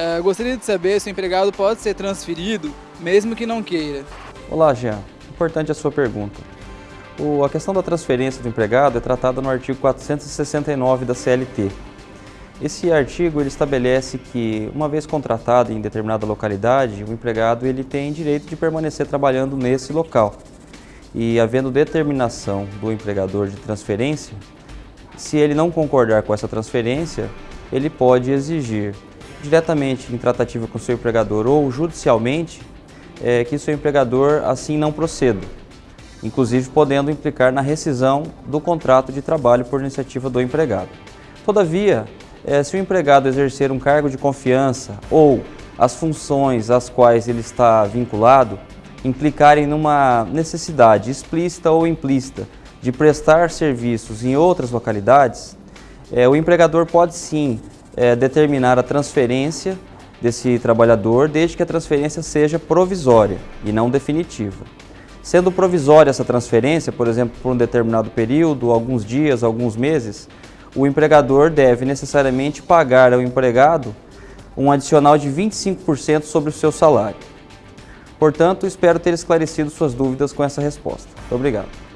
É, gostaria de saber se o empregado pode ser transferido, mesmo que não queira. Olá, Jean. Importante a sua pergunta. O, a questão da transferência do empregado é tratada no artigo 469 da CLT. Esse artigo ele estabelece que, uma vez contratado em determinada localidade, o empregado ele tem direito de permanecer trabalhando nesse local. E havendo determinação do empregador de transferência, se ele não concordar com essa transferência, ele pode exigir diretamente em tratativa com seu empregador ou judicialmente é, que seu empregador assim não proceda inclusive podendo implicar na rescisão do contrato de trabalho por iniciativa do empregado. Todavia, é, se o empregado exercer um cargo de confiança ou as funções às quais ele está vinculado implicarem numa necessidade explícita ou implícita de prestar serviços em outras localidades, é, o empregador pode sim é, determinar a transferência desse trabalhador, desde que a transferência seja provisória e não definitiva. Sendo provisória essa transferência, por exemplo, por um determinado período, alguns dias, alguns meses, o empregador deve necessariamente pagar ao empregado um adicional de 25% sobre o seu salário. Portanto, espero ter esclarecido suas dúvidas com essa resposta. Muito obrigado.